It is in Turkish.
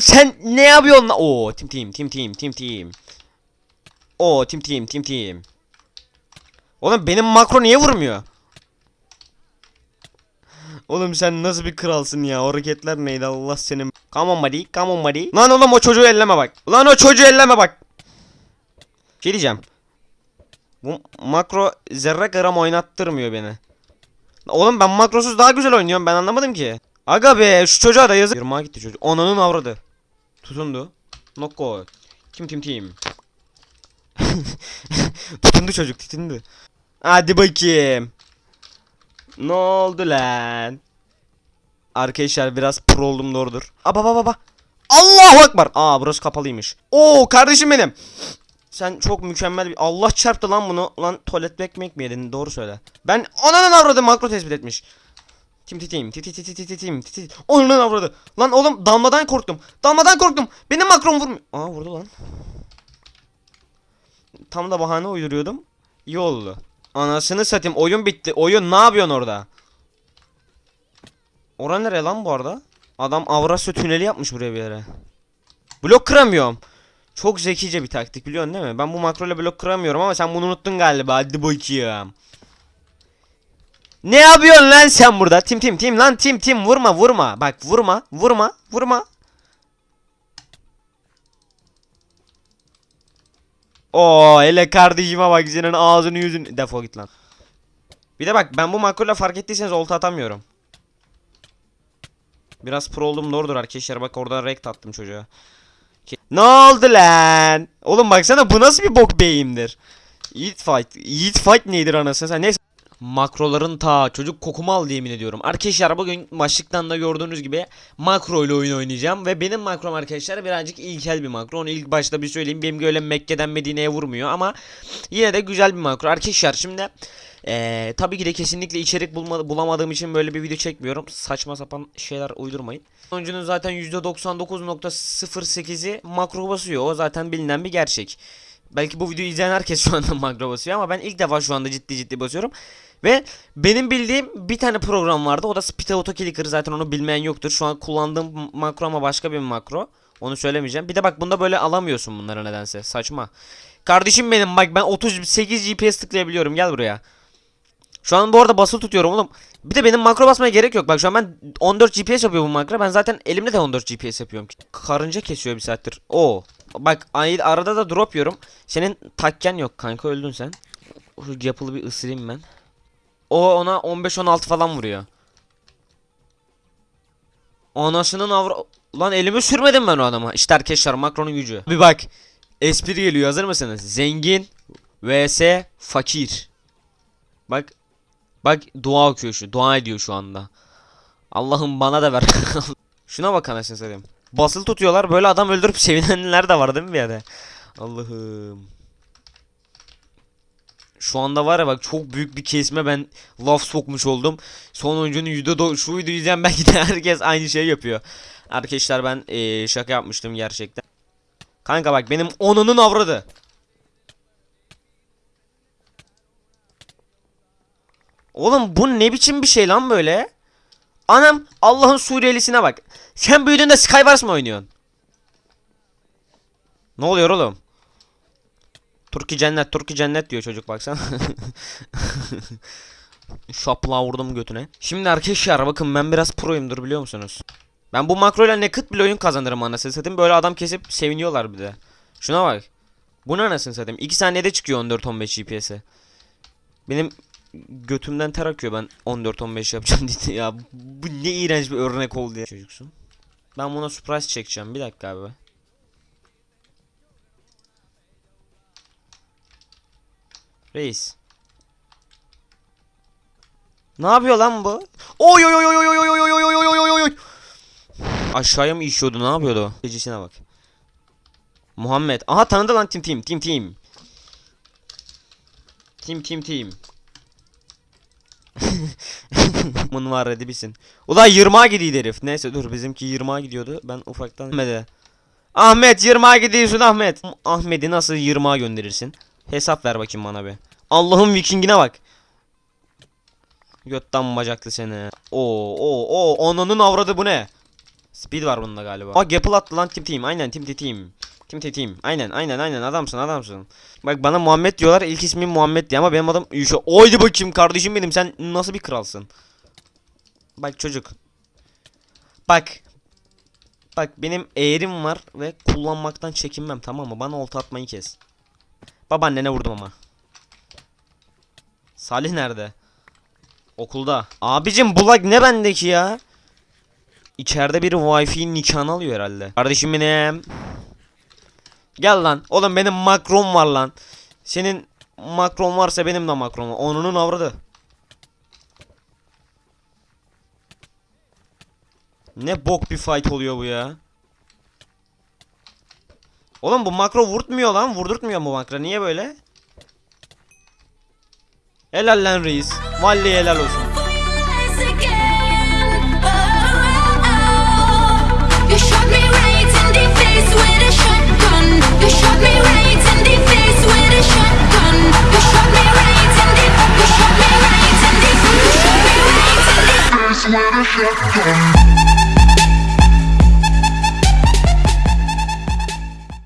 Sen ne yapıyorsun lan? Oo tim tim tim tim tim tim. Oo tim tim tim tim. Oğlum benim makro niye vurmuyor? Oğlum sen nasıl bir kralsın ya? O hareketler neydi Allah senin. Come on buddy, come on buddy. Lan oğlum o çocuğu elleme bak. Lan o çocuğu elleme bak. Şey diyeceğim. Bu makro zerre gram oynattırmıyor beni. Oğlum ben makrosuz daha güzel oynuyorum ben anlamadım ki. Aga be şu çocuğa da yazık. Yırmağa gitti çocuk. Onanın avradı. Tutundu. Nokko. Kim tim tim. tutundu çocuk tutundu. Hadi bakayım. Ne oldu lan? Arkadaşlar biraz pro oldum doğrudur. Aba baba baba. Allahu akbar. Aa burası kapalıymış. Oo kardeşim benim. Sen çok mükemmel bir... Allah çarptı lan bunu. Lan tuvalet ekmek mi yedin? Doğru söyle. Ben ananın avradı makro tespit etmiş. Tim titim titim titim titim titim titim. Onun. Lan oğlum dalmadan korktum. Dalmadan korktum. Benim makron vurmuyor. Aa vurdu lan. Tam da bahane uyduruyordum. İyi oldu. Anasını satayım. Oyun bitti. Oyun ne yapıyorsun orada? Ora nereye lan bu arada? Adam Avrasya tüneli yapmış buraya bir yere. Blok kıramıyorum. Çok zekice bir taktik biliyorsun değil mi? Ben bu makroyla blok kıramıyorum ama sen bunu unuttun galiba. Hadi bakayım. Ne yapıyorsun lan sen burada? Tim tim tim lan tim tim vurma vurma. Bak vurma vurma vurma. Oo hele kardeşime bak senin ağzını yüzün defol git lan. Bir de bak ben bu makroyla fark ettiyseniz olta atamıyorum. Biraz pro oldum doğrudur arkadaşlar bak oradan rekt attım çocuğa. Ne oldu lan? Oğlum baksana bu nasıl bir bok beyimdir? Yiğit fight. Yiğit fight nedir anasını sen? Neyse. Makroların ta çocuk kokumu aldı yemin ediyorum. Arkadaşlar bugün başlıktan da gördüğünüz gibi makro ile oyun oynayacağım. Ve benim makrom arkadaşlar birazcık ilkel bir makro. Onu ilk başta bir söyleyeyim. Benim öyle Mekke'den Medine'ye vurmuyor ama yine de güzel bir makro. Arkadaşlar şimdi ee, tabii ki de kesinlikle içerik bulma, bulamadığım için böyle bir video çekmiyorum. Saçma sapan şeyler uydurmayın. Oyuncunun zaten %99.08'i makro basıyor. O zaten bilinen bir gerçek. Belki bu videoyu izleyen herkes şu anda makro basıyor ama ben ilk defa şu anda ciddi ciddi basıyorum. Ve benim bildiğim bir tane program vardı. O da Speed Auto Clicker. Zaten onu bilmeyen yoktur. Şu an kullandığım makro ama başka bir makro. Onu söylemeyeceğim. Bir de bak bunda böyle alamıyorsun bunları nedense. Saçma. Kardeşim benim bak ben 38 GPS tıklayabiliyorum. Gel buraya. Şu an bu arada basılı tutuyorum oğlum. Bir de benim makro basmaya gerek yok. Bak şu an ben 14 GPS yapıyor bu makro. Ben zaten elimde de 14 GPS yapıyorum. Karınca kesiyor bir saattir. Oo. Bak arada da drop yiyorum. Senin takken yok kanka öldün sen. Şu yapılı bir ısırayım ben. O ona 15-16 falan vuruyor. Anasının avra... Lan elimi sürmedim ben o adama. İşte arkadaşlar makronun gücü. Bir bak. Espri geliyor hazır mısınız? Zengin vs fakir. Bak. Bak dua okuyor şu. Dua ediyor şu anda. Allah'ım bana da ver. Şuna bak anasını satayım. Basılı tutuyorlar böyle adam öldürüp sevinenler de var değil mi bir yerde? Allah'ım. Şu anda var ya bak çok büyük bir kesme ben laf sokmuş oldum. Son oyuncunun yüzde şu videoyu izleyen belki de herkes aynı şey yapıyor. Arkadaşlar ben eee, şaka yapmıştım gerçekten. Kanka bak benim onunun avradı. Oğlum bu ne biçim bir şey lan böyle? Anam Allah'ın Suriyelisine bak. Sen büyüdüğünde Skywars mı oynuyorsun? Ne oluyor oğlum? Turki cennet, Turki cennet diyor çocuk baksana. Şapla vurdum götüne. Şimdi arkadaşlar bakın ben biraz proyumdur biliyor musunuz? Ben bu makroyla naked bile oyun kazanırım anasını satayım. Böyle adam kesip seviniyorlar bir de. Şuna bak. Bu ne anasını satayım? 2 saniyede çıkıyor 14-15 GPS'e. Benim götümden ter akıyor ben 14-15 yapacağım diye. Ya bu ne iğrenç bir örnek oldu ya. Çocuksun. Ben buna surprise çekeceğim. Bir dakika abi. Reis. Ne yapıyor lan bu? Oy oy oy oy oy oy oy oy oy oy oy oy oy oy. Aşağıya mı işiyordu? Ne yapıyordu? Gecisine bak. Muhammed. Aha tanıdı lan Tim Tim Tim Tim. Tim Tim Tim. Bunun var hadi bilsin. Ulan 20'a gidiyor herif. Neyse dur bizimki 20'a gidiyordu. Ben ufaktan Ahmet'e. Ahmet 20'a gidiyorsun Ahmet. Ahmet'i nasıl 20'a gönderirsin? Hesap ver bakayım bana bir. Allah'ın vikingine bak. Götten bacaklı seni. Oo oo oo onunun avradı bu ne? Speed var bunda galiba. Aa Gapple attı lan Tim Team. Aynen Tim Team. Tim Team. Aynen aynen aynen adamsın adamsın. Bak bana Muhammed diyorlar. İlk ismim Muhammed diye ama benim adım Yuşa. Oydu bakayım kardeşim benim. Sen nasıl bir kralsın? Bak çocuk. Bak. Bak benim eğrim var ve kullanmaktan çekinmem tamam mı? Bana olta atmayı kes. Babaannene vurdum ama. Salih nerede? Okulda. Abicim bulag ne bendeki ya? İçeride biri wifi nikahını alıyor herhalde. Kardeşim benim. Gel lan. Oğlum benim makrom var lan. Senin makron varsa benim de makrom var. Onunun avradı. Ne bok bir fight oluyor bu ya. Oğlum bu makro vurtmuyor lan. Vurdurtmuyor bu makro. Niye böyle? Helal lan reis. Vallahi helal olsun. With a shotgun.